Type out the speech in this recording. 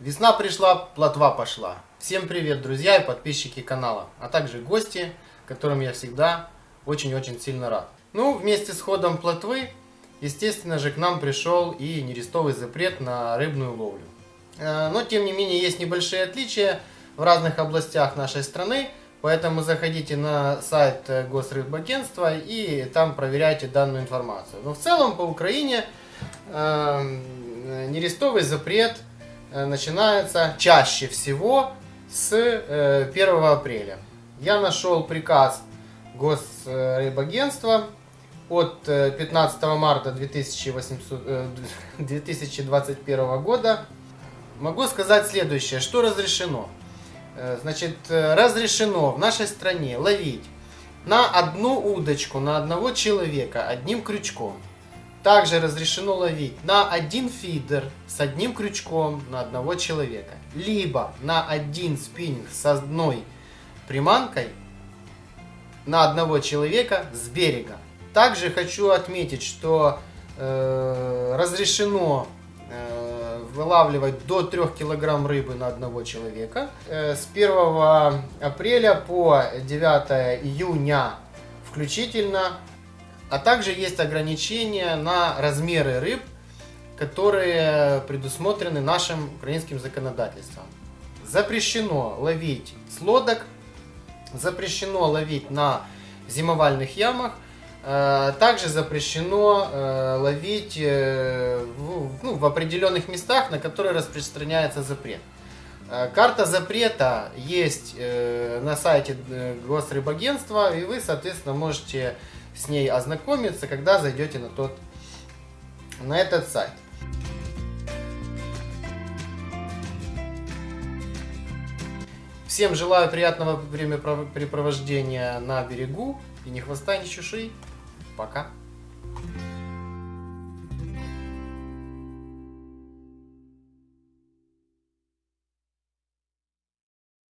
Весна пришла, плотва пошла. Всем привет, друзья и подписчики канала, а также гости, которым я всегда очень-очень сильно рад. Ну, вместе с ходом плотвы, естественно же, к нам пришел и нерестовый запрет на рыбную ловлю. Э, но, тем не менее, есть небольшие отличия в разных областях нашей страны, поэтому заходите на сайт Госрыбагентства и там проверяйте данную информацию. Но в целом по Украине э, нерестовый запрет э, начинается чаще всего с 1 апреля. Я нашел приказ Госрыбагентства от 15 марта 2800, 2021 года. Могу сказать следующее, что разрешено. Э, значит, э, разрешено в нашей стране ловить на одну удочку, на одного человека одним крючком. Также разрешено ловить на один фидер с одним крючком на одного человека. Либо на один спиннинг с одной приманкой на одного человека с берега. Также хочу отметить, что э, разрешено вылавливать до 3 килограмм рыбы на одного человека. Э, с 1 апреля по 9 июня включительно. А также есть ограничения на размеры рыб, которые предусмотрены нашим украинским законодательством. Запрещено ловить с лодок, запрещено ловить на зимовальных ямах, Э, также запрещено э, ловить э, ну, в определенных местах, на которые распространяется запрет. Карта запрета есть на сайте Госрыбагентства, и вы, соответственно, можете с ней ознакомиться, когда зайдете на, тот, на этот сайт. Всем желаю приятного времяпрепровождения на берегу и ни хвоста, ни чуши. Пока.